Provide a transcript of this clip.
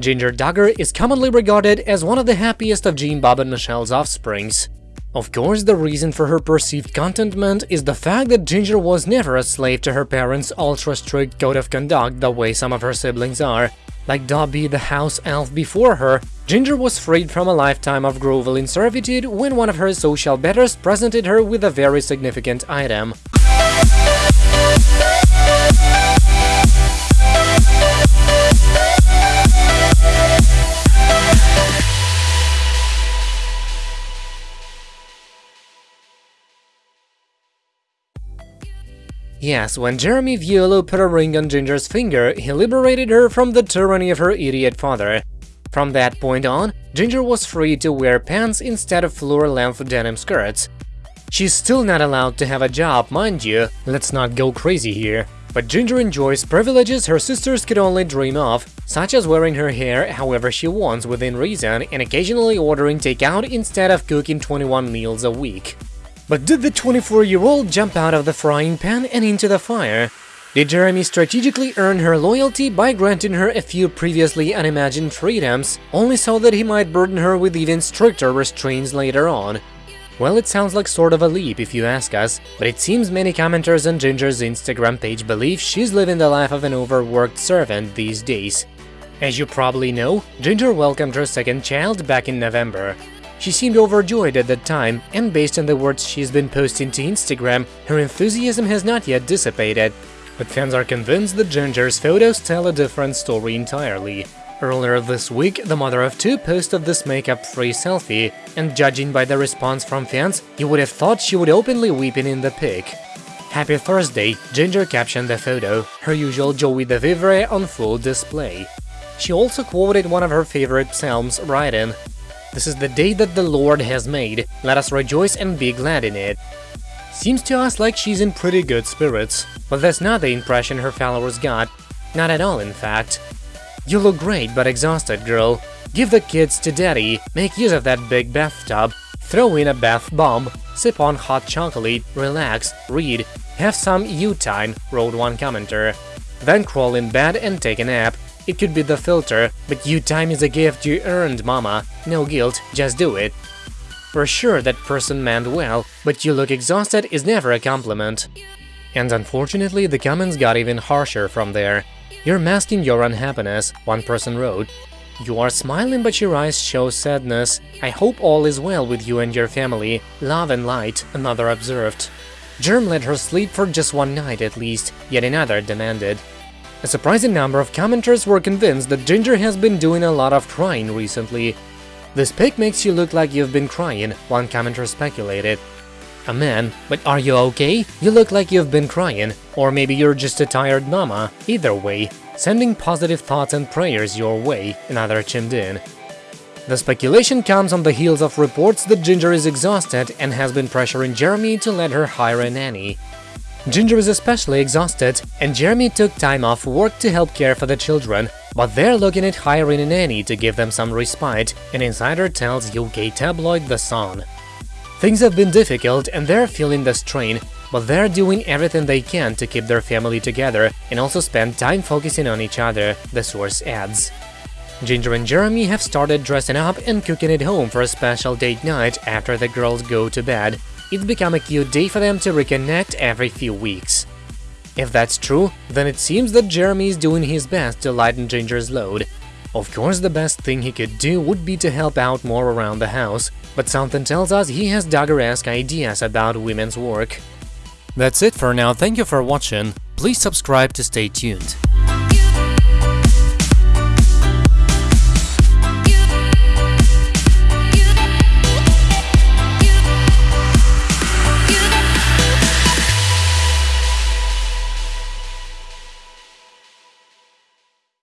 Jinger Duggar is commonly regarded as one of the happiest of Jim Bob and Michelle's offsprings. Of course, the reason for her perceived contentment is the fact that Jinger was never a slave to her parents' ultra-strict code of conduct the way some of her siblings are. Like Dobby the house elf before her, Jinger was freed from a lifetime of groveling servitude when one of her social betters presented her with a very significant item. Yes, when Jeremy Vuolo put a ring on Jinger's finger, he liberated her from the tyranny of her idiot father. From that point on, Jinger was free to wear pants instead of floor-length denim skirts. She's still not allowed to have a job, mind you, let's not go crazy here. But Jinger enjoys privileges her sisters could only dream of, such as wearing her hair however she wants within reason and occasionally ordering takeout instead of cooking 21 meals a week. But did the 24-year-old jump out of the frying pan and into the fire? Did Jeremy strategically earn her loyalty by granting her a few previously unimagined freedoms, only so that he might burden her with even stricter restraints later on? Well, it sounds like sort of a leap if you ask us, but it seems many commenters on Jinger's Instagram page believe she's living the life of an overworked servant these days. As you probably know, Jinger welcomed her second child back in November. She seemed overjoyed at that time, and based on the words she's been posting to Instagram, her enthusiasm has not yet dissipated. But fans are convinced that Jinger's photos tell a different story entirely. Earlier this week, the mother of two posted this makeup-free selfie, and judging by the response from fans, you would have thought she would openly weeping in the pic. Happy Thursday, Jinger captioned the photo, her usual joie de vivre on full display. She also quoted one of her favorite psalms, writing, this is the day that the Lord has made, let us rejoice and be glad in it. Seems to us like she's in pretty good spirits, but that's not the impression her followers got. Not at all, in fact. You look great but exhausted, girl. Give the kids to daddy, make use of that big bathtub, throw in a bath bomb, sip on hot chocolate, relax, read, have some you time, wrote one commenter. Then crawl in bed and take a nap. It could be the filter, but you time is a gift you earned, mama. No guilt, just do it. For sure that person meant well, but you look exhausted is never a compliment. And unfortunately, the comments got even harsher from there. You're masking your unhappiness, one person wrote. You are smiling but your eyes show sadness. I hope all is well with you and your family. Love and light, another observed. Germ let her sleep for just one night at least, yet another demanded. A surprising number of commenters were convinced that Jinger has been doing a lot of crying recently. This pic makes you look like you've been crying, one commenter speculated. A man, but are you okay? You look like you've been crying, or maybe you're just a tired mama. Either way, sending positive thoughts and prayers your way, another chimed in. The speculation comes on the heels of reports that Jinger is exhausted and has been pressuring Jeremy to let her hire a nanny. Jinger is especially exhausted, and Jeremy took time off work to help care for the children, but they're looking at hiring a nanny to give them some respite, an insider tells UK tabloid The Sun. Things have been difficult and they're feeling the strain, but they're doing everything they can to keep their family together and also spend time focusing on each other, the source adds. Jinger and Jeremy have started dressing up and cooking at home for a special date night after the girls go to bed, it's become a cute day for them to reconnect every few weeks. If that's true, then it seems that Jeremy is doing his best to lighten Jinger's load. Of course, the best thing he could do would be to help out more around the house, but something tells us he has Duggar-esque ideas about women's work. That's it for now, thank you for watching, please subscribe to stay tuned.